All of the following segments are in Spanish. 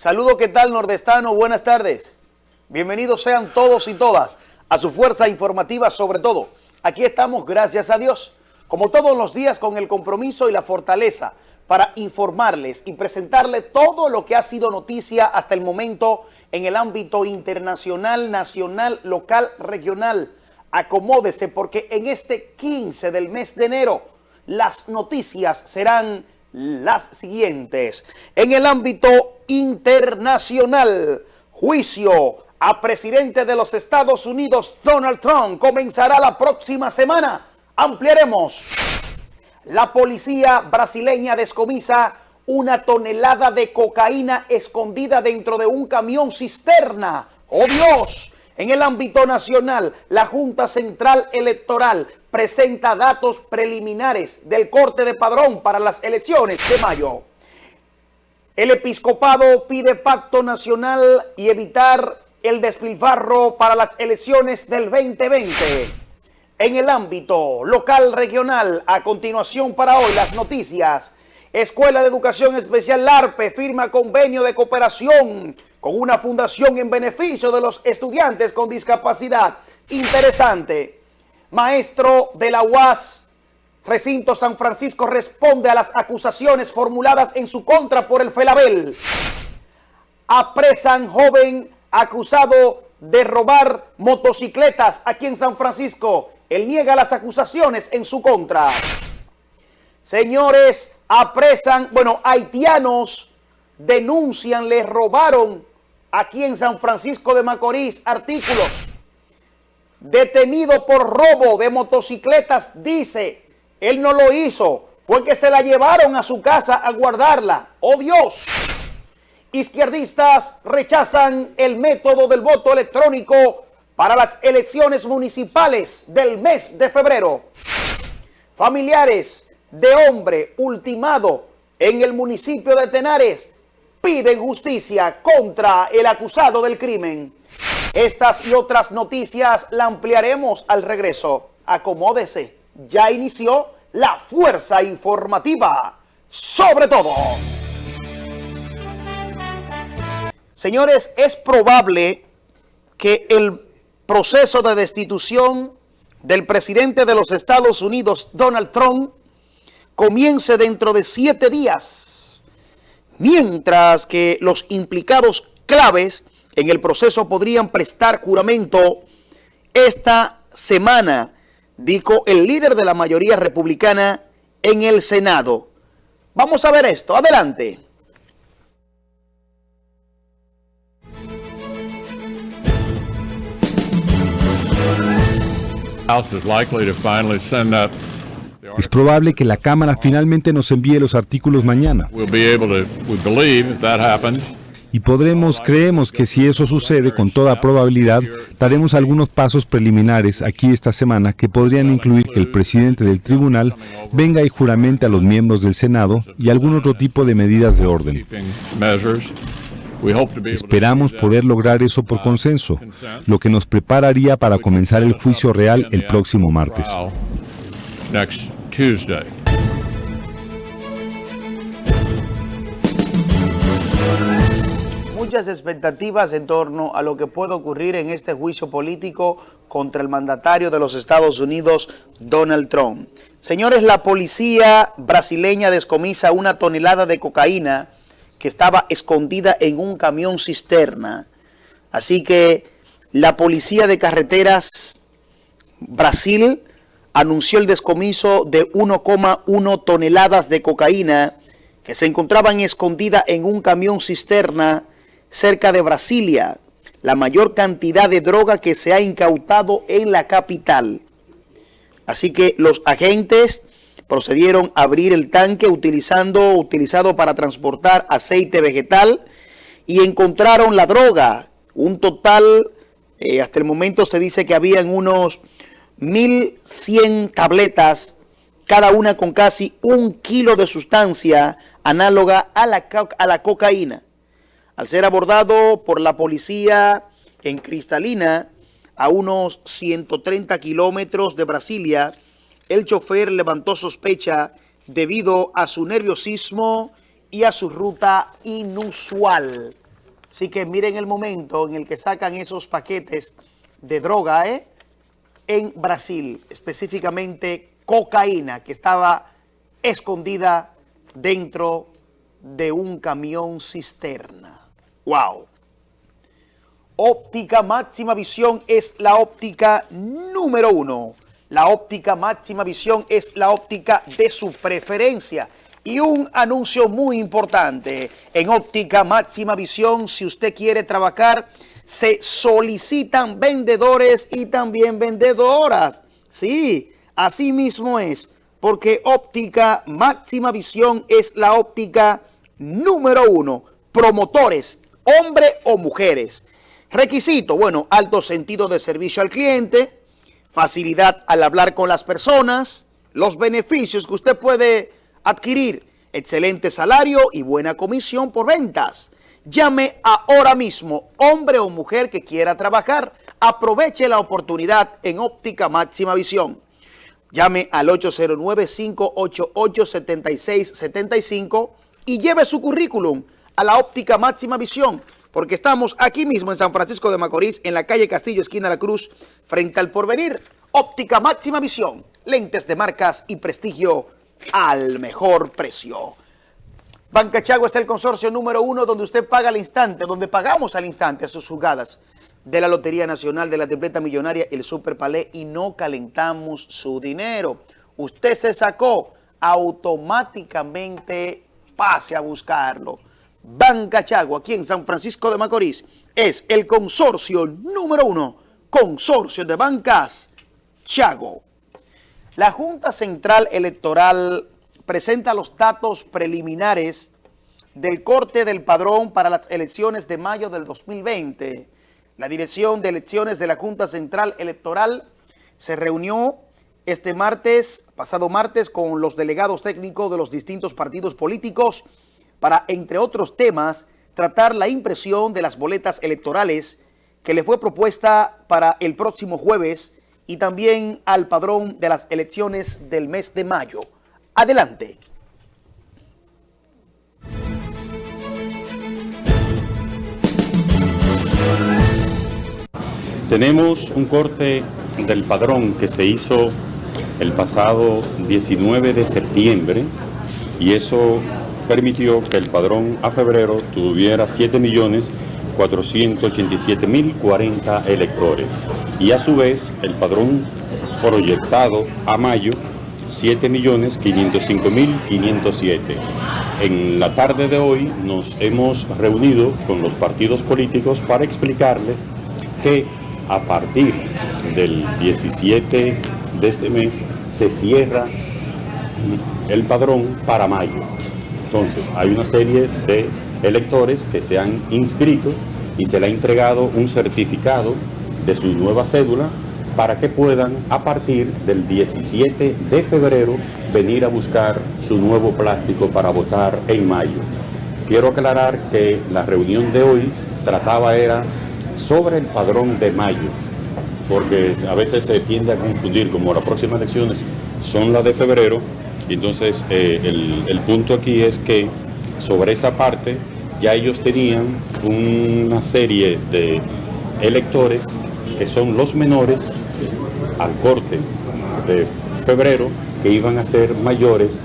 Saludo, ¿qué tal nordestano? Buenas tardes. Bienvenidos sean todos y todas a su fuerza informativa sobre todo. Aquí estamos, gracias a Dios, como todos los días con el compromiso y la fortaleza para informarles y presentarles todo lo que ha sido noticia hasta el momento en el ámbito internacional, nacional, local, regional. Acomódese porque en este 15 del mes de enero las noticias serán las siguientes. En el ámbito internacional, juicio a presidente de los Estados Unidos, Donald Trump, comenzará la próxima semana. Ampliaremos. La policía brasileña descomisa una tonelada de cocaína escondida dentro de un camión cisterna. ¡Oh Dios! En el ámbito nacional, la Junta Central Electoral presenta datos preliminares del corte de padrón para las elecciones de mayo. El episcopado pide pacto nacional y evitar el despilfarro para las elecciones del 2020. En el ámbito local regional, a continuación para hoy las noticias. Escuela de Educación Especial LARPE firma convenio de cooperación con una fundación en beneficio de los estudiantes con discapacidad. Interesante. Maestro de la UAS, Recinto San Francisco, responde a las acusaciones formuladas en su contra por el FELABEL. Apresan joven acusado de robar motocicletas aquí en San Francisco. Él niega las acusaciones en su contra. Señores, apresan, bueno, haitianos denuncian, les robaron aquí en San Francisco de Macorís artículos detenido por robo de motocicletas, dice, él no lo hizo, fue que se la llevaron a su casa a guardarla. ¡Oh Dios! Izquierdistas rechazan el método del voto electrónico para las elecciones municipales del mes de febrero. Familiares de hombre ultimado en el municipio de Tenares piden justicia contra el acusado del crimen. Estas y otras noticias la ampliaremos al regreso. Acomódese, ya inició la fuerza informativa. Sobre todo. Señores, es probable que el proceso de destitución del presidente de los Estados Unidos, Donald Trump, comience dentro de siete días, mientras que los implicados claves en el proceso podrían prestar juramento esta semana, dijo el líder de la mayoría republicana en el Senado. Vamos a ver esto. Adelante. Es probable que la Cámara finalmente nos envíe los artículos mañana y podremos, creemos que si eso sucede, con toda probabilidad, daremos algunos pasos preliminares aquí esta semana que podrían incluir que el presidente del tribunal venga y juramente a los miembros del Senado y algún otro tipo de medidas de orden. Esperamos poder lograr eso por consenso, lo que nos prepararía para comenzar el juicio real el próximo martes. Muchas expectativas en torno a lo que puede ocurrir en este juicio político contra el mandatario de los Estados Unidos, Donald Trump. Señores, la policía brasileña descomisa una tonelada de cocaína que estaba escondida en un camión cisterna. Así que la policía de carreteras Brasil anunció el descomiso de 1,1 toneladas de cocaína que se encontraban escondida en un camión cisterna cerca de Brasilia, la mayor cantidad de droga que se ha incautado en la capital. Así que los agentes procedieron a abrir el tanque utilizando, utilizado para transportar aceite vegetal y encontraron la droga. Un total, eh, hasta el momento se dice que habían unos 1.100 tabletas, cada una con casi un kilo de sustancia análoga a la, a la cocaína. Al ser abordado por la policía en Cristalina, a unos 130 kilómetros de Brasilia, el chofer levantó sospecha debido a su nerviosismo y a su ruta inusual. Así que miren el momento en el que sacan esos paquetes de droga ¿eh? en Brasil, específicamente cocaína que estaba escondida dentro de un camión cisterna. ¡Wow! Óptica Máxima Visión es la óptica número uno. La óptica Máxima Visión es la óptica de su preferencia. Y un anuncio muy importante, en óptica máxima visión, si usted quiere trabajar, se solicitan vendedores y también vendedoras. Sí, así mismo es, porque óptica máxima visión es la óptica número uno. Promotores, hombre o mujeres. Requisito, bueno, alto sentido de servicio al cliente, facilidad al hablar con las personas, los beneficios que usted puede adquirir excelente salario y buena comisión por ventas. Llame ahora mismo, hombre o mujer que quiera trabajar. Aproveche la oportunidad en Óptica Máxima Visión. Llame al 809-588-7675 y lleve su currículum a la Óptica Máxima Visión, porque estamos aquí mismo en San Francisco de Macorís, en la calle Castillo, esquina La Cruz, frente al Porvenir. Óptica Máxima Visión, lentes de marcas y prestigio al mejor precio. Banca Chagua es el consorcio número uno donde usted paga al instante, donde pagamos al instante sus jugadas de la Lotería Nacional, de la Tripleta Millonaria, el Super Palé y no calentamos su dinero. Usted se sacó, automáticamente pase a buscarlo. Banca Chagua, aquí en San Francisco de Macorís, es el consorcio número uno, consorcio de bancas Chago. La Junta Central Electoral presenta los datos preliminares del corte del padrón para las elecciones de mayo del 2020. La Dirección de Elecciones de la Junta Central Electoral se reunió este martes, pasado martes, con los delegados técnicos de los distintos partidos políticos para, entre otros temas, tratar la impresión de las boletas electorales que le fue propuesta para el próximo jueves y también al padrón de las elecciones del mes de mayo. Adelante. Tenemos un corte del padrón que se hizo el pasado 19 de septiembre y eso permitió que el padrón a febrero tuviera 7 millones 487.040 electores y a su vez el padrón proyectado a mayo 7.505.507. En la tarde de hoy nos hemos reunido con los partidos políticos para explicarles que a partir del 17 de este mes se cierra el padrón para mayo. Entonces hay una serie de electores que se han inscrito y se le ha entregado un certificado de su nueva cédula para que puedan a partir del 17 de febrero venir a buscar su nuevo plástico para votar en mayo. Quiero aclarar que la reunión de hoy trataba era sobre el padrón de mayo, porque a veces se tiende a confundir como las próximas elecciones son las de febrero, entonces eh, el, punto aquí es que sobre esa parte ya ellos tenían una serie de electores que son los menores al corte de febrero que iban a ser mayores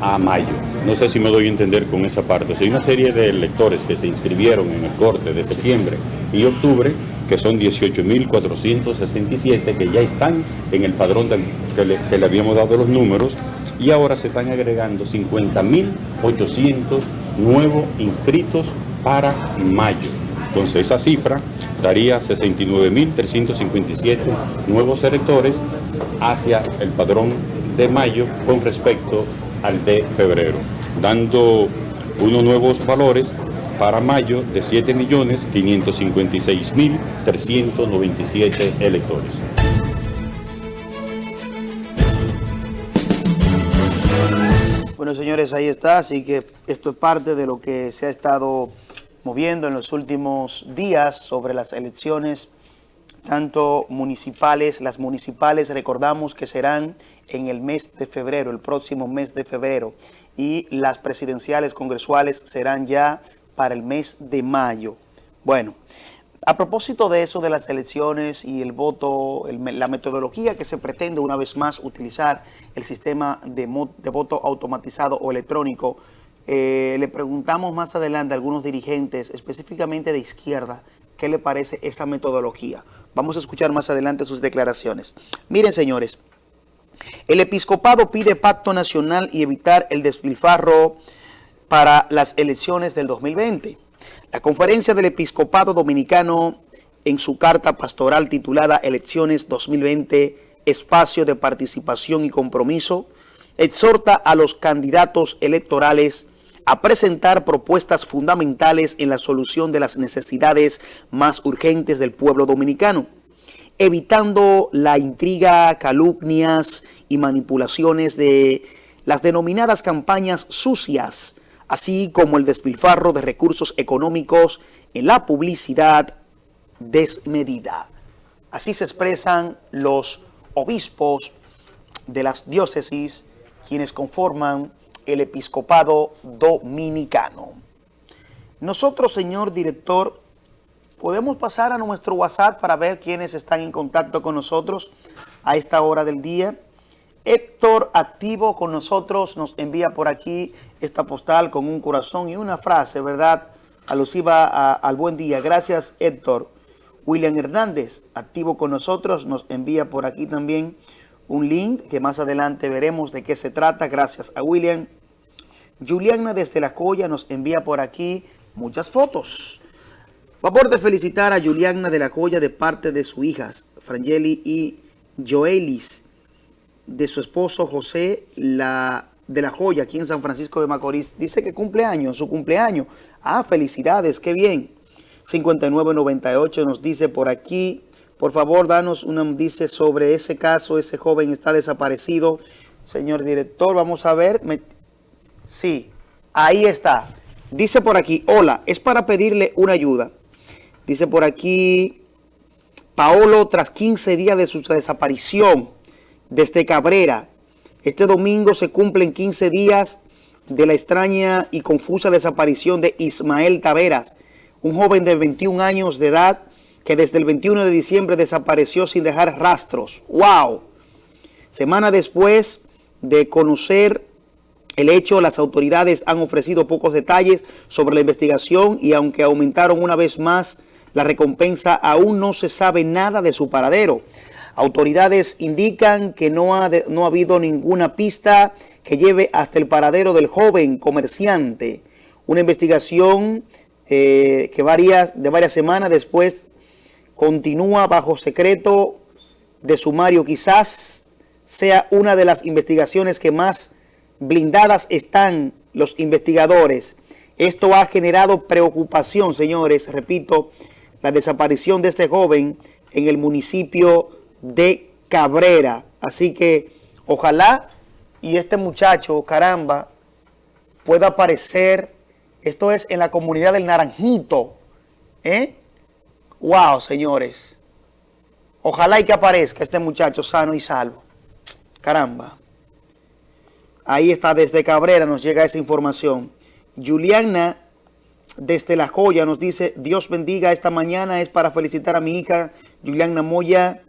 a, mayo. No sé si me doy a entender con esa parte. hay una serie de electores que se inscribieron en el corte de septiembre y octubre, que son 18.467, que ya están en el padrón que le habíamos dado los números, y ahora se están agregando 50.800 nuevos inscritos para mayo. Entonces esa cifra daría 69.357 nuevos electores hacia el padrón de mayo con respecto al de febrero, dando unos nuevos valores para mayo de 7.556.397 electores. Bueno, señores, ahí está, así que esto es parte de lo que se ha estado moviendo en los últimos días sobre las elecciones, tanto municipales, las municipales recordamos que serán en el mes de febrero, el próximo mes de febrero, y las presidenciales congresuales serán ya para el mes de mayo. Bueno, a propósito de eso, de las elecciones y el voto, la metodología que se pretende una vez más utilizar el sistema de, voto automatizado o electrónico, eh, le preguntamos más adelante a algunos dirigentes, específicamente de izquierda, qué le parece esa metodología. Vamos a escuchar más adelante sus declaraciones. Miren, señores, el episcopado pide pacto nacional y evitar el despilfarro para las elecciones del 2020. La conferencia del episcopado dominicano en su carta pastoral titulada Elecciones 2020, Espacio de Participación y Compromiso, exhorta a los candidatos electorales a presentar propuestas fundamentales en la solución de las necesidades más urgentes del pueblo dominicano, evitando la intriga, calumnias y manipulaciones de las denominadas campañas sucias, así como el despilfarro de recursos económicos en la publicidad desmedida. Así se expresan los obispos de las diócesis, quienes conforman el episcopado dominicano. Nosotros, señor director, podemos pasar a nuestro WhatsApp para ver quiénes están en contacto con nosotros a esta hora del día. Héctor, activo con nosotros, nos envía por aquí esta postal con un corazón y una frase, ¿verdad? Alusiva al buen día. Gracias, Héctor. William Hernández, activo con nosotros, nos envía por aquí también un link que más adelante veremos de qué se trata. Gracias a William. Juliana desde La Coya nos envía por aquí muchas fotos. Favor de felicitar a Juliana de la Coya de parte de sus hijas, Frangeli y Joelis, de su esposo José la, de la Joya, aquí en San Francisco de Macorís. Dice que cumpleaños, su cumpleaños. Ah, felicidades, qué bien. 5998 nos dice por aquí, por favor, danos una, dice sobre ese caso, ese joven está desaparecido. Señor director, vamos a ver. Sí, ahí está. Dice por aquí, hola, es para pedirle una ayuda. Dice por aquí, Paolo, tras 15 días de su desaparición desde Cabrera, este domingo se cumplen 15 días de la extraña y confusa desaparición de Ismael Taveras, un joven de 21 años de edad que desde el 21 de diciembre desapareció sin dejar rastros. ¡Wow! Semana después de conocer el hecho, las autoridades han ofrecido pocos detalles sobre la investigación y aunque aumentaron una vez más la recompensa, aún no se sabe nada de su paradero. Autoridades indican que no ha, no ha habido ninguna pista que lleve hasta el paradero del joven comerciante. Una investigación eh, que varias, de varias semanas después continúa bajo secreto de sumario. Quizás sea una de las investigaciones que más blindadas están los investigadores. Esto ha generado preocupación, señores. Repito, la desaparición de este joven en el municipio de Cabrera. Así que ojalá y este muchacho, caramba, pueda aparecer. Esto es en la comunidad del Naranjito. ¿Eh? Wow, señores. Ojalá y que aparezca este muchacho sano y salvo. Caramba. Ahí está, desde Cabrera nos llega esa información. Juliana, desde La Joya, nos dice, Dios bendiga esta mañana, es para felicitar a mi hija Juliana Moya,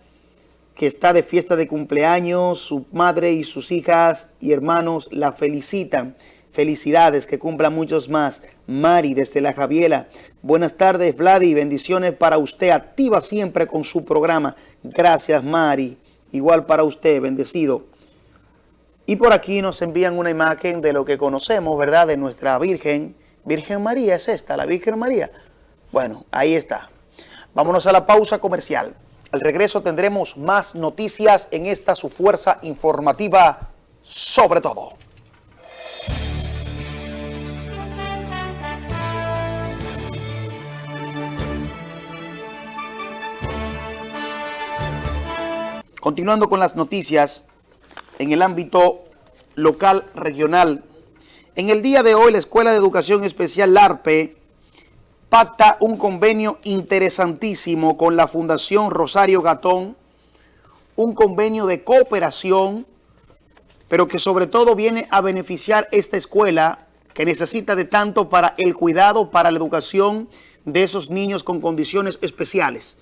que está de fiesta de cumpleaños, su madre y sus hijas y hermanos la felicitan. Felicidades, que cumpla muchos más. Mari, desde La Javiela. Buenas tardes, Vladi. Bendiciones para usted. Activa siempre con su programa. Gracias, Mari. Igual para usted, bendecido. Y por aquí nos envían una imagen de lo que conocemos, ¿verdad? De nuestra Virgen. Virgen María es esta, la Virgen María. Bueno, ahí está. Vámonos a la pausa comercial. Al regreso tendremos más noticias en esta su fuerza informativa sobre todo. Continuando con las noticias en el ámbito local regional. En el día de hoy la Escuela de Educación Especial LARPE pacta un convenio interesantísimo con la Fundación Rosario Gatón, un convenio de cooperación, pero que sobre todo viene a beneficiar esta escuela que necesita de tanto para el cuidado, para la educación de esos niños con condiciones especiales.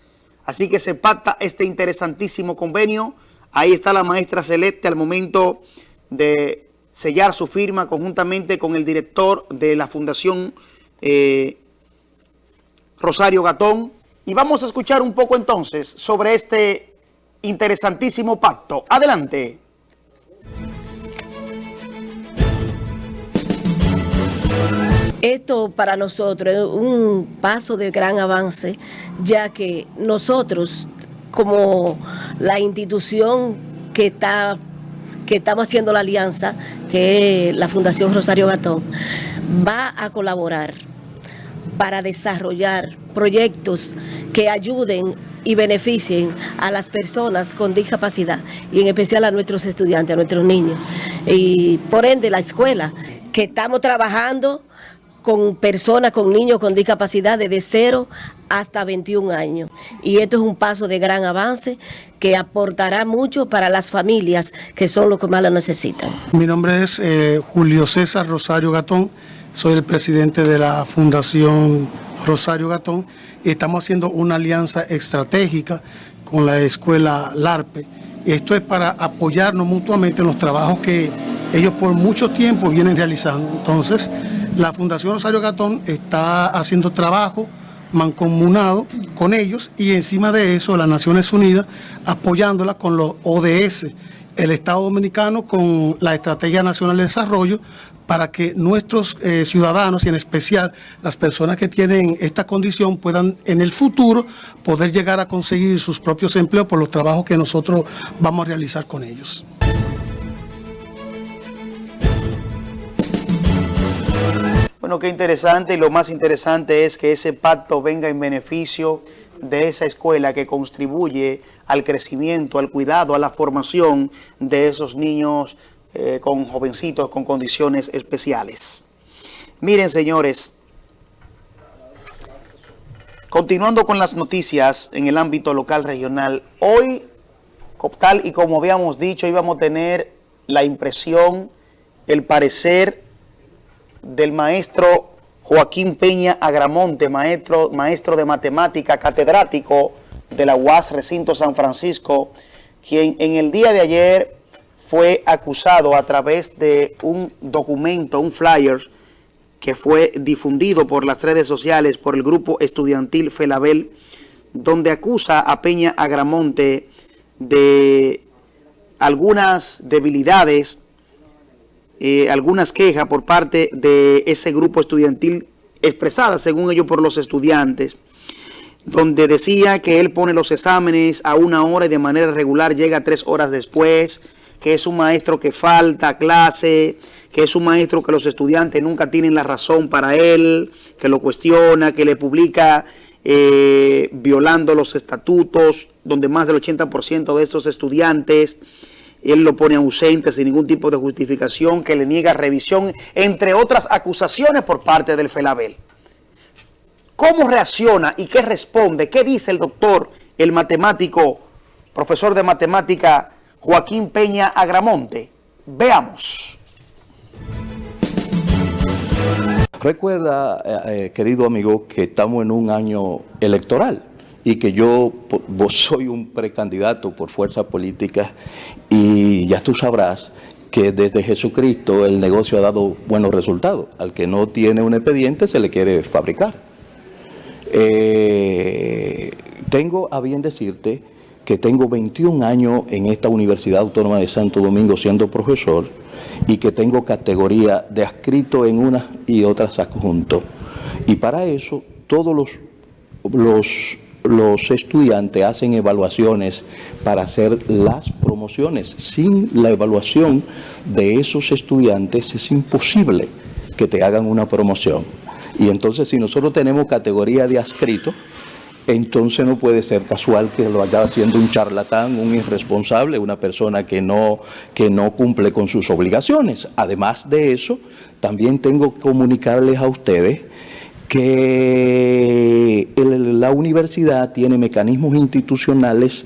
Así que se pacta este interesantísimo convenio. Ahí está la maestra Celeste al momento de sellar su firma conjuntamente con el director de la Fundación eh, Rosario Gatón. Y vamos a escuchar un poco entonces sobre este interesantísimo pacto. Adelante. Esto para nosotros es un paso de gran avance, ya que nosotros, como la institución que está que estamos haciendo la alianza, que es la Fundación Rosario Gatón, va a colaborar para desarrollar proyectos que ayuden y beneficien a las personas con discapacidad y en especial a nuestros estudiantes, a nuestros niños. Y por ende la escuela, que estamos trabajando con personas, con niños con discapacidad desde 0 hasta 21 años. Y esto es un paso de gran avance que aportará mucho para las familias que son los que más lo necesitan. Mi nombre es eh, Julio César Rosario Gatón, soy el presidente de la Fundación Rosario Gatón y estamos haciendo una alianza estratégica con la escuela LARPE. Esto es para apoyarnos mutuamente en los trabajos que ellos por mucho tiempo vienen realizando. Entonces, la Fundación Rosario Gatón está haciendo trabajo mancomunado con ellos y encima de eso las Naciones Unidas apoyándola con los ODS, el Estado Dominicano con la Estrategia Nacional de Desarrollo para que nuestros eh, ciudadanos y en especial las personas que tienen esta condición puedan en el futuro poder llegar a conseguir sus propios empleos por los trabajos que nosotros vamos a realizar con ellos. Bueno, qué interesante y lo más interesante es que ese pacto venga en beneficio de esa escuela que contribuye al crecimiento, al cuidado, a la formación de esos niños eh, con jovencitos con condiciones especiales. Miren, señores, continuando con las noticias en el ámbito local regional, hoy, tal y como habíamos dicho, íbamos a tener la impresión, el parecer del maestro Joaquín Peña Agramonte, maestro, maestro de matemática, catedrático de la UAS Recinto San Francisco, quien en el día de ayer fue acusado a través de un documento, un flyer, que fue difundido por las redes sociales por el grupo estudiantil Felabel, donde acusa a Peña Agramonte de algunas debilidades eh, algunas quejas por parte de ese grupo estudiantil expresadas, según ellos, por los estudiantes, donde decía que él pone los exámenes a una hora y de manera regular llega tres horas después, que es un maestro que falta clase, que es un maestro que los estudiantes nunca tienen la razón para él, que lo cuestiona, que le publica eh, violando los estatutos, donde más del 80% de estos estudiantes él lo pone ausente sin ningún tipo de justificación, que le niega revisión, entre otras acusaciones por parte del FELABEL. ¿Cómo reacciona y qué responde? ¿Qué dice el doctor, el matemático, profesor de matemática Joaquín Peña Agramonte? Veamos. Recuerda, eh, eh, querido amigo, que estamos en un año electoral y que yo soy un precandidato por fuerza política y ya tú sabrás que desde Jesucristo el negocio ha dado buenos resultados. Al que no tiene un expediente se le quiere fabricar. Eh, tengo a bien decirte que tengo 21 años en esta Universidad Autónoma de Santo Domingo siendo profesor y que tengo categoría de adscrito en unas y otras adjuntos. Y para eso todos los, los los estudiantes hacen evaluaciones para hacer las promociones. Sin la evaluación de esos estudiantes es imposible que te hagan una promoción. Y entonces si nosotros tenemos categoría de adscrito, entonces no puede ser casual que lo haya haciendo un charlatán, un irresponsable, una persona que no, que no cumple con sus obligaciones. Además de eso, también tengo que comunicarles a ustedes que la universidad tiene mecanismos institucionales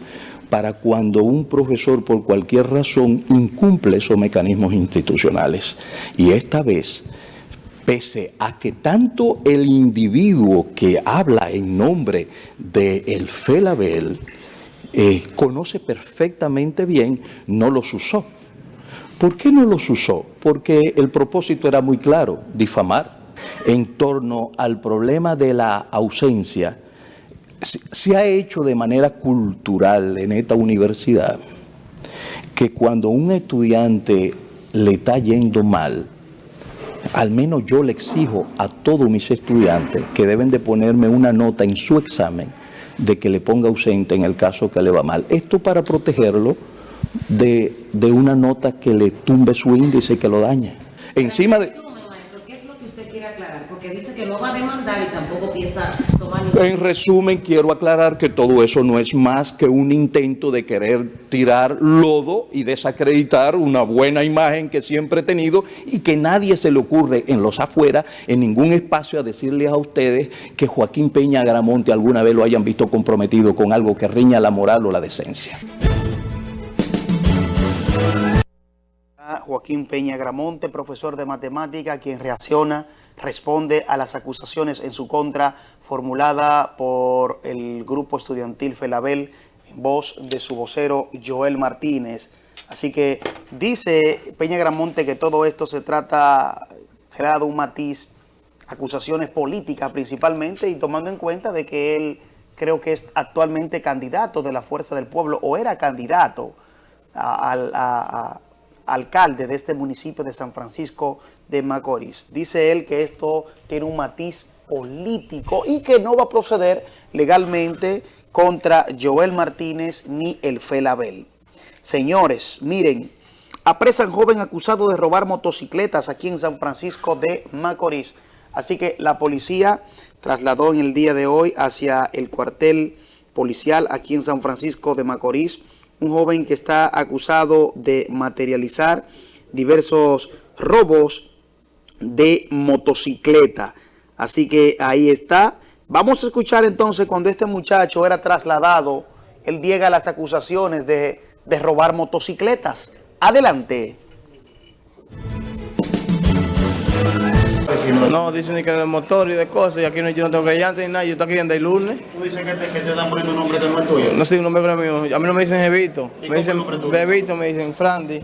para cuando un profesor por cualquier razón incumple esos mecanismos institucionales. Y esta vez pese a que tanto el individuo que habla en nombre del el Felabel eh, conoce perfectamente bien, no los usó. ¿Por qué no los usó? Porque el propósito era muy claro, difamar. En torno al problema de la ausencia, se ha hecho de manera cultural en esta universidad que cuando un estudiante le está yendo mal, al menos yo le exijo a todos mis estudiantes que deben de ponerme una nota en su examen de que le ponga ausente en el caso que le va mal. Esto para protegerlo de, de una nota que le tumbe su índice y que lo dañe. Encima de... ¿Qué es lo que usted quiere aclarar? Porque dice que no va a demandar y tampoco piensa tomar ningún... En resumen, quiero aclarar que todo eso no es más que un intento de querer tirar lodo y desacreditar una buena imagen que siempre he tenido y que nadie se le ocurre en los afuera, en ningún espacio, a decirles a ustedes que Joaquín Peña Agramonte alguna vez lo hayan visto comprometido con algo que riña la moral o la decencia. Joaquín Peña Gramonte, profesor de matemática, quien reacciona, responde a las acusaciones en su contra formulada por el grupo estudiantil Felabel en voz de su vocero Joel Martínez. Así que dice Peña Gramonte que todo esto se trata, se ha dado un matiz, acusaciones políticas principalmente y tomando en cuenta de que él creo que es actualmente candidato de la Fuerza del Pueblo o era candidato a, alcalde de este municipio de San Francisco de Macorís. Dice él que esto tiene un matiz político y que no va a proceder legalmente contra Joel Martínez ni el Felabel. Señores, miren, apresan joven acusado de robar motocicletas aquí en San Francisco de Macorís. Así que la policía trasladó en el día de hoy hacia el cuartel policial aquí en San Francisco de Macorís un joven que está acusado de materializar diversos robos de motocicleta. Así que ahí está. Vamos a escuchar entonces cuando este muchacho era trasladado, él llega a las acusaciones de, de robar motocicletas. Adelante. No, dicen que de motor y de cosas, y aquí no, yo no tengo creyente ni nada, yo estoy aquí desde el lunes. ¿Tú dices que te, que te están poniendo un nombre que no es tuyo? No sé, un nombre mío. A mí no me dicen Jevito, me dicen Bebito, me dicen Frandi.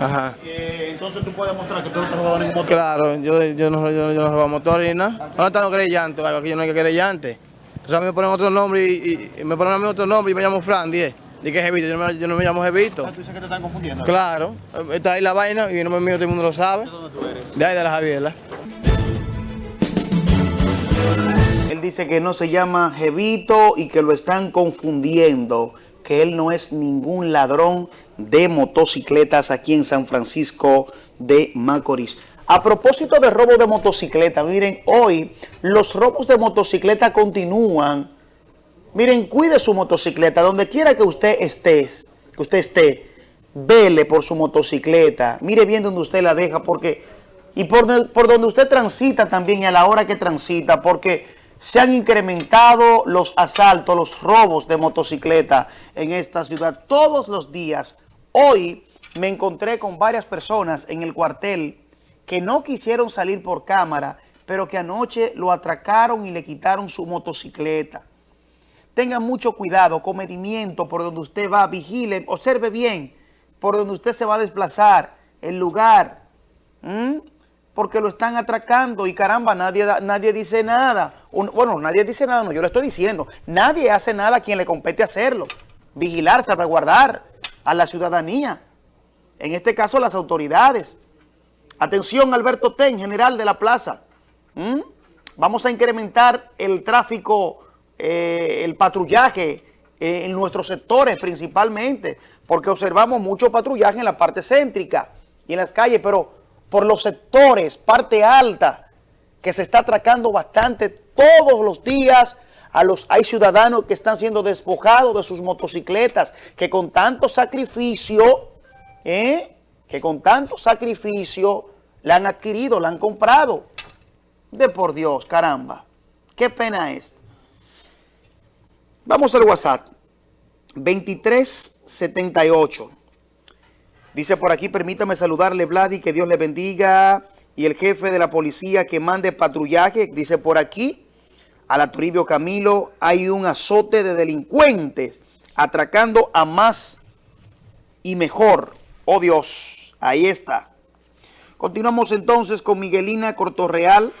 Ajá. Eh, entonces tú puedes mostrar que tú no te has robado ningún motor. Claro, yo, yo, no, yo, yo no robo motor ni nada. ¿Dónde están los creyentes? Aquí yo no hay que creyente. Entonces a mí me ponen otro nombre y, y, me ponen a mí otro nombre y me llamo Frandi, ¿eh? Dije Jevito, yo no, me, yo no me llamo Jevito. Ah, ¿Tú dices que te están confundiendo? Claro, está ahí la vaina y no me mío, todo el mundo lo sabe. ¿De dónde tú eres? De ahí de la Javiela. Él dice que no se llama Jevito y que lo están confundiendo, que él no es ningún ladrón de motocicletas aquí en San Francisco de Macorís. A propósito de robo de motocicleta, miren, hoy los robos de motocicleta continúan. Miren, cuide su motocicleta, donde quiera que usted esté, que usted esté, vele por su motocicleta, mire bien donde usted la deja, porque, y por, por donde usted transita también y a la hora que transita, porque se han incrementado los asaltos, los robos de motocicleta en esta ciudad todos los días. Hoy me encontré con varias personas en el cuartel que no quisieron salir por cámara, pero que anoche lo atracaron y le quitaron su motocicleta. Tengan mucho cuidado, comedimiento por donde usted va, vigile, observe bien por donde usted se va a desplazar, el lugar, porque lo están atracando y caramba, nadie, nadie dice nada. bueno, nadie dice nada, no, yo le estoy diciendo, nadie hace nada a quien le compete hacerlo. Vigilar, salvaguardar a la ciudadanía, en este caso las autoridades. Atención, Alberto Ten, general de la plaza. Vamos a incrementar el tráfico eh, el patrullaje eh, en nuestros sectores principalmente, porque observamos mucho patrullaje en la parte céntrica y en las calles, pero por los sectores, parte alta, que se está atracando bastante todos los días, a los, hay ciudadanos que están siendo despojados de sus motocicletas, que con tanto sacrificio, ¿eh? que con tanto sacrificio la han adquirido, la han comprado. De por Dios, caramba, qué pena esto. Vamos al WhatsApp. 2378. Dice por aquí, permítame saludarle, Vladi, que Dios le bendiga y el jefe de la policía que mande patrullaje, dice por aquí, a la Toribio Camilo hay un azote de delincuentes atracando a más y mejor. Oh Dios, ahí está. Continuamos entonces con Miguelina Cortorreal.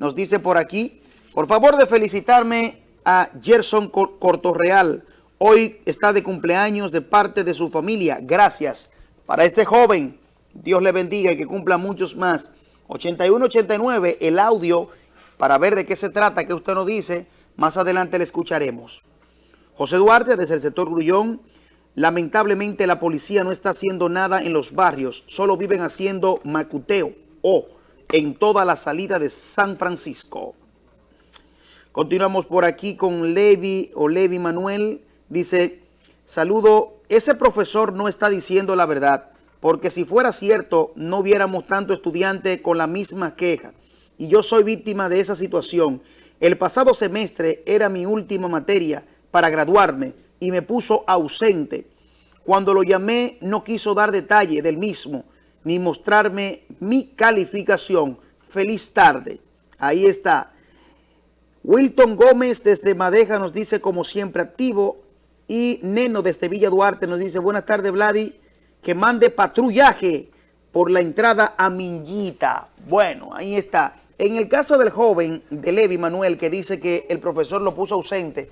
Nos dice por aquí, por favor de felicitarme a Gerson Cortorreal. Hoy está de cumpleaños de parte de su familia. Gracias para este joven. Dios le bendiga y que cumpla muchos más. 8189, el audio para ver de qué se trata, que usted nos dice. Más adelante le escucharemos. José Duarte, desde el sector Grullón. Lamentablemente la policía no está haciendo nada en los barrios. Solo viven haciendo macuteo o en toda la salida de San Francisco. Continuamos por aquí con Levi o Levi Manuel. Dice, saludo, ese profesor no está diciendo la verdad, porque si fuera cierto, no viéramos tanto estudiante con la misma queja. Y yo soy víctima de esa situación. El pasado semestre era mi última materia para graduarme y me puso ausente. Cuando lo llamé no quiso dar detalle del mismo, ni mostrarme mi calificación. Feliz tarde. Ahí está. Wilton Gómez desde Madeja nos dice como siempre activo y Neno desde Villa Duarte nos dice, buenas tardes Vladi, que mande patrullaje por la entrada a Minguita. Bueno, ahí está. En el caso del joven de Levi Manuel que dice que el profesor lo puso ausente,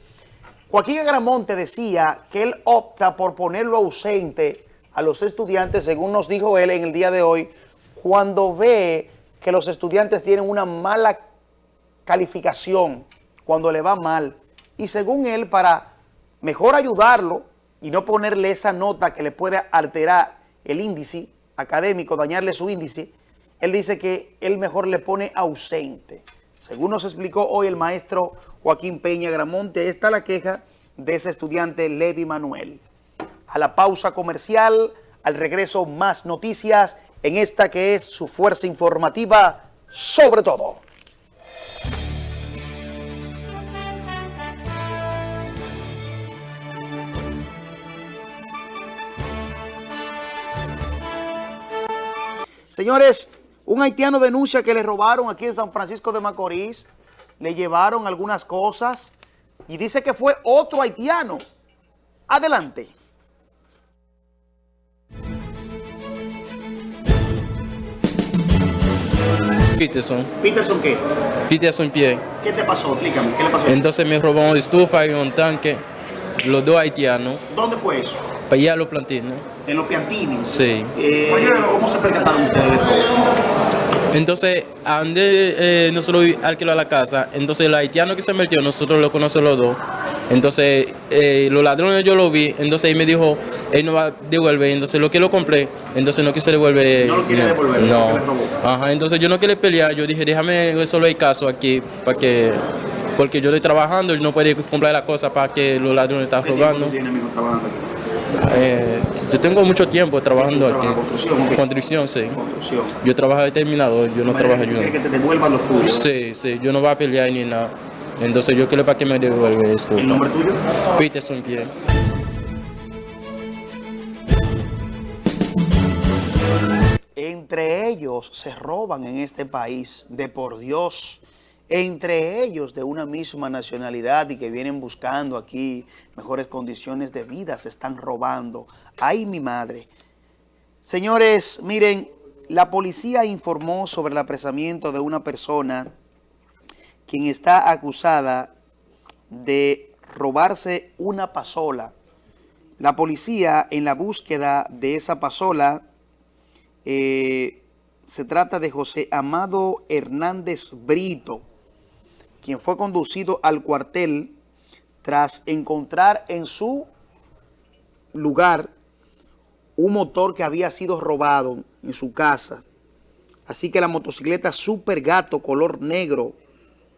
Joaquín Agramonte decía que él opta por ponerlo ausente a los estudiantes, según nos dijo él en el día de hoy, cuando ve que los estudiantes tienen una mala calificación, cuando le va mal. Y según él, para mejor ayudarlo y no ponerle esa nota que le puede alterar el índice académico, dañarle su índice, él dice que él mejor le pone ausente. Según nos explicó hoy el maestro Joaquín Peña Gramonte, está la queja de ese estudiante Levi Manuel. A la pausa comercial, al regreso más noticias en esta que es su fuerza informativa sobre todo. Señores, un haitiano denuncia que le robaron aquí en San Francisco de Macorís, le llevaron algunas cosas y dice que fue otro haitiano. Adelante. Peterson. ¿Peterson qué? Peterson Pierre. ¿Qué te pasó? Explícame, ¿qué le pasó? Entonces me robó una estufa y un tanque, los dos haitianos, ¿Dónde fue eso? para allá los plantinos. En los Piantini. Sí. Eh, ¿Cómo se percataron ustedes de todo? Entonces, a donde eh, nosotros la casa, entonces el haitiano que se metió, nosotros lo conocemos los dos. Entonces, eh, los ladrones yo lo vi, entonces él me dijo, él no va a devolver, entonces lo que lo compré, entonces no quise devolver. No lo quiere devolver, no. le robó. Ajá, entonces yo no quería pelear, yo dije, déjame resolver el caso aquí, para que, porque yo estoy trabajando y no puedo comprar la cosa para que los ladrones están ¿Qué tiempo robando. tú tienes, mijo, trabajando aquí? Eh, yo tengo mucho tiempo trabajando ¿Tú aquí. construcción? Construcción, sí. Construcción. Yo trabajo de terminador, yo no trabajo ¿Tú quieres que te devuelvan los tuyos? Sí, sí, yo no voy a pelear ni nada. Entonces yo quiero para que me devuelva esto. ¿El nombre tuyo? Peterson Pierre. Entre ellos se roban en este país, de por Dios. Entre ellos de una misma nacionalidad y que vienen buscando aquí mejores condiciones de vida, se están robando. ¡Ay, mi madre! Señores, miren, la policía informó sobre el apresamiento de una persona quien está acusada de robarse una pasola. La policía en la búsqueda de esa pasola eh, se trata de José Amado Hernández Brito, quien fue conducido al cuartel tras encontrar en su lugar un motor que había sido robado en su casa. Así que la motocicleta Super Gato color negro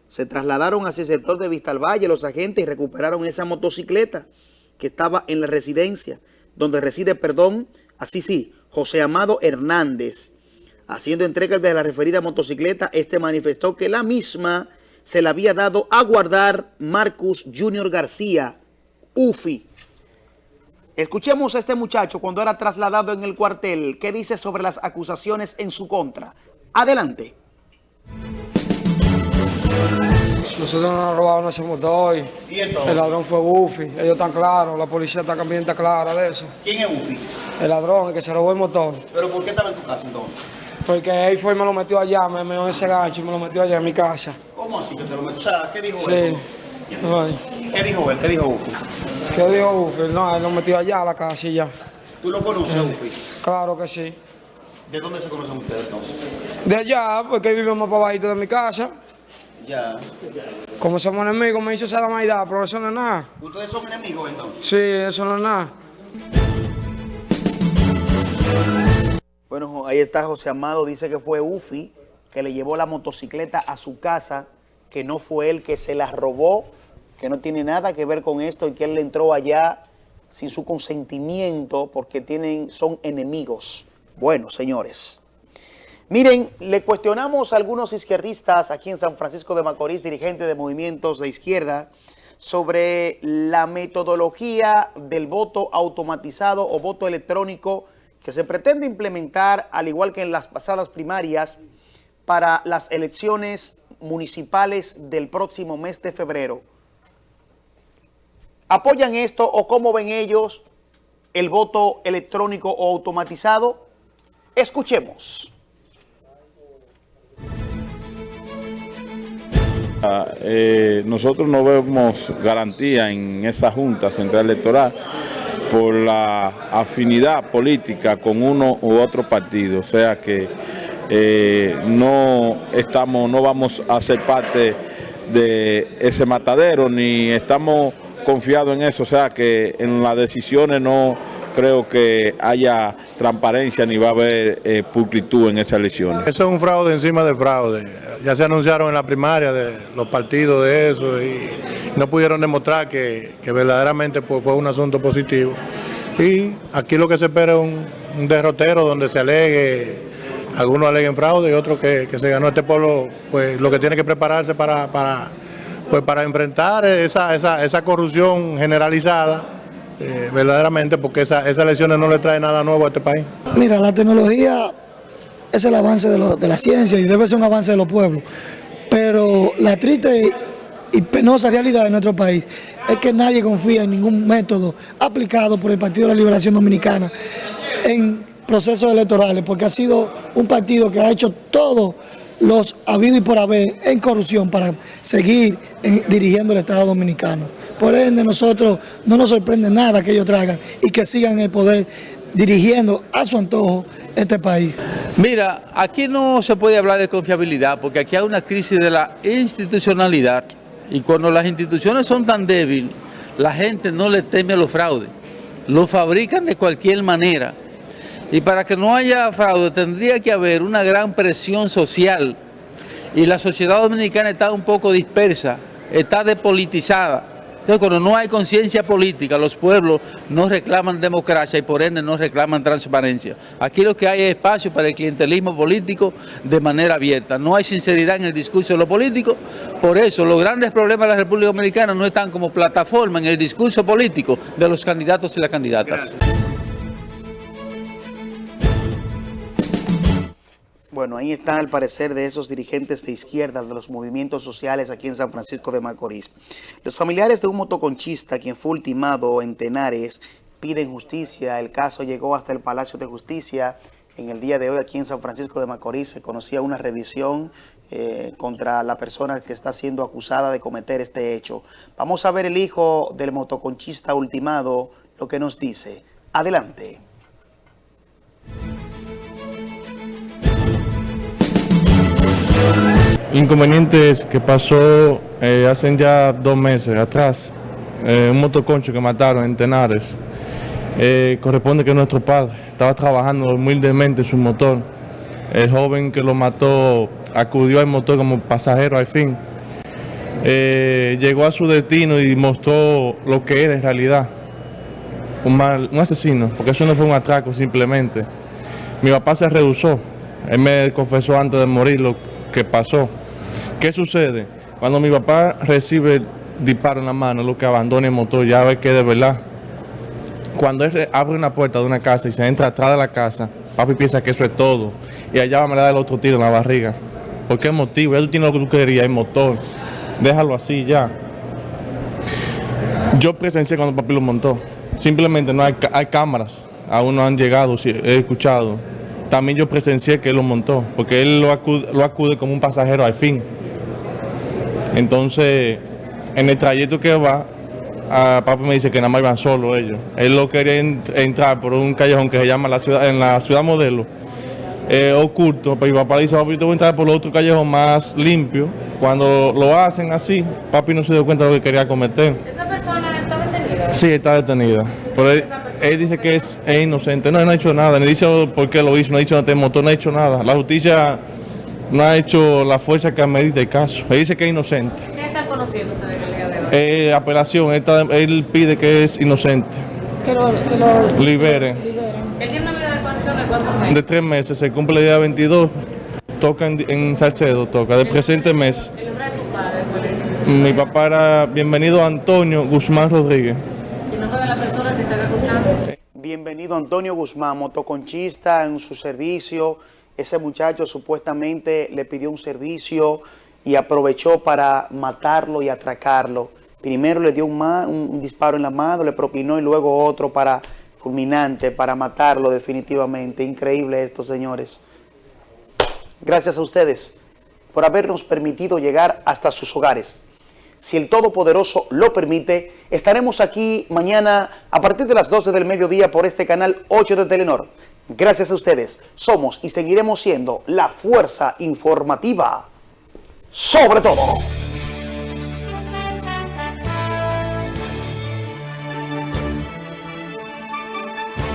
se trasladaron hacia el sector de Vista al Valle los agentes y recuperaron esa motocicleta que estaba en la residencia, donde reside, perdón, así sí, José Amado Hernández. Haciendo entrega de la referida motocicleta, este manifestó que la misma se la había dado a guardar Marcus Junior García, UFI. Escuchemos a este muchacho cuando era trasladado en el cuartel. ¿Qué dice sobre las acusaciones en su contra? Adelante. Nosotros nos han robado ese motor. ¿Y entonces? El ladrón fue Ufi. Ellos están claros, la policía está también está clara de eso. ¿Quién es Ufi? El ladrón, el que se robó el motor. ¿Pero por qué estaba en tu casa entonces? Porque él fue y me lo metió allá, me meó ese gancho y me lo metió allá en mi casa. ¿Cómo así que te lo meto? O sea, ¿qué dijo Sí. él? Ay, ¿Qué dijo él? ¿Qué dijo Ufi? ¿Qué dijo Ufi? No, él lo metió allá a la casa y ya. ¿Tú lo conoces, Ufi? Claro que sí. ¿De dónde se conocen ustedes entonces? De allá, porque más para bajito de mi casa. Ya. Como somos enemigos, me hizo esa maidad, pero eso no es nada. ¿Ustedes son enemigos entonces? Sí, eso no es nada. Bueno, ahí está José Amado, dice que fue Ufi que le llevó la motocicleta a su casa, que no fue él que se la robó, que no tiene nada que ver con esto y que él le entró allá sin su consentimiento porque tienen, son enemigos. Bueno, señores. Miren, le cuestionamos a algunos izquierdistas aquí en San Francisco de Macorís, dirigentes de movimientos de izquierda, sobre la metodología del voto automatizado o voto electrónico que se pretende implementar, al igual que en las pasadas primarias, para las elecciones municipales del próximo mes de febrero. ¿Apoyan esto o cómo ven ellos el voto electrónico o automatizado? Escuchemos. Eh, nosotros no vemos garantía en esa Junta Central Electoral por la afinidad política con uno u otro partido, o sea que eh, no estamos, no vamos a ser parte de ese matadero ni estamos confiados en eso, o sea que en las decisiones no creo que haya transparencia ni va a haber eh, pulcritud en esas elecciones. Eso es un fraude encima de fraude. Ya se anunciaron en la primaria de los partidos de eso y no pudieron demostrar que, verdaderamente pues, fue un asunto positivo. Y aquí lo que se espera es un, un derrotero donde se alegue, algunos aleguen fraude y otros que, que se ganó este pueblo, pues lo que tiene que prepararse para, para, pues, para enfrentar esa, esa, esa corrupción generalizada. Eh, verdaderamente porque esa- esas elecciones no le trae nada nuevo a este país. Mira, la tecnología es el avance de, la ciencia y debe ser un avance de los pueblos. Pero la triste y penosa realidad de nuestro país es que nadie confía en ningún método aplicado por el Partido de la Liberación Dominicana en procesos electorales, porque ha sido un partido que ha hecho todos los habidos y por haber en corrupción para seguir eh, dirigiendo el Estado Dominicano. Por ende, nosotros no nos sorprende nada que ellos traigan y que sigan el poder dirigiendo a su antojo este país. Mira, aquí no se puede hablar de confiabilidad porque aquí hay una crisis de la institucionalidad y cuando las instituciones son tan débiles, la gente no le teme a los fraudes, lo fabrican de cualquier manera. Y para que no haya fraude tendría que haber una gran presión social y la sociedad dominicana está un poco dispersa, está depolitizada. Entonces, cuando no hay conciencia política, los pueblos no reclaman democracia y por ende no reclaman transparencia. Aquí lo que hay es espacio para el clientelismo político de manera abierta. No hay sinceridad en el discurso de los políticos. Por eso, los grandes problemas de la República Dominicana no están como plataforma en el discurso político de los candidatos y las candidatas. Bueno, ahí está el parecer de esos dirigentes de izquierda, de los movimientos sociales aquí en San Francisco de Macorís. Los familiares de un motoconchista, quien fue ultimado en Tenares, piden justicia. El caso llegó hasta el Palacio de Justicia. En el día de hoy aquí en San Francisco de Macorís se conocía una revisión eh, contra la persona que está siendo acusada de cometer este hecho. Vamos a ver el hijo del motoconchista ultimado, lo que nos dice. Adelante. Inconvenientes que pasó eh, hace ya dos meses atrás, eh, un motoconcho que mataron en Tenares, eh, corresponde que nuestro padre estaba trabajando humildemente en su motor. El joven que lo mató acudió al motor como pasajero al fin. Llegó a su destino y mostró lo que era en realidad. Un, mal- un asesino, porque eso no fue un atraco simplemente. Mi papá se rehusó. Él me confesó antes de morir lo que pasó. ¿Qué sucede? Cuando mi papá recibe el disparo en la mano, lo que abandona el motor, ya ve que de verdad. Cuando él re- abre una puerta de una casa y se entra atrás de la casa, Papi piensa que eso es todo. Y allá me le da el otro tiro en la barriga. ¿Por qué motivo? Ya tú lo que tú querías, el motor. Déjalo así ya. Yo presencié cuando papi lo montó. Simplemente no hay, hay cámaras. Aún no han llegado, he escuchado. También yo presencié que él lo montó, porque él lo acude, lo acude como un pasajero al fin. Entonces, en el trayecto que va, a papi me dice que nada más iban solo ellos. Él lo quería entrar por un callejón que se llama la ciudad, en la ciudad modelo, eh, oculto. Pero papá le dice, papi, te voy a entrar por otro callejón más limpio. Cuando lo hacen así, papi no se dio cuenta de lo que quería cometer. ¿Esa persona está detenida? Sí, está detenida. Él, dice que es, es inocente. No, él no ha hecho nada. Ni dice por qué lo hizo, no ha dicho nada, motor, no ha hecho nada. La justicia no ha hecho la fuerza que amerita el caso. Él dice que es inocente. ¿Qué están conociendo ustedes el día de hoy? Eh, apelación, él, está- él pide que es inocente. Que lo, que lo Libere. Él tiene una medida de coerción de cuántos meses. De tres meses, se cumple el día 22. Toca en, en Salcedo, toca, del presente mes. El nombre de tu padre. Mi papá era bienvenido Antonio Guzmán Rodríguez. Y el nombre de la persona que están acusando. Bienvenido Antonio Guzmán, motoconchista en su servicio. Ese muchacho supuestamente le pidió un servicio y aprovechó para matarlo y atracarlo. Primero le dio un, un disparo en la mano, le propinó y luego otro para fulminante, para matarlo definitivamente. Increíble esto, señores. Gracias a ustedes por habernos permitido llegar hasta sus hogares. Si el Todopoderoso lo permite, estaremos aquí mañana a partir de las 12 del mediodía por este canal 8 de Telenor. Gracias a ustedes, somos y seguiremos siendo la fuerza informativa sobre todo.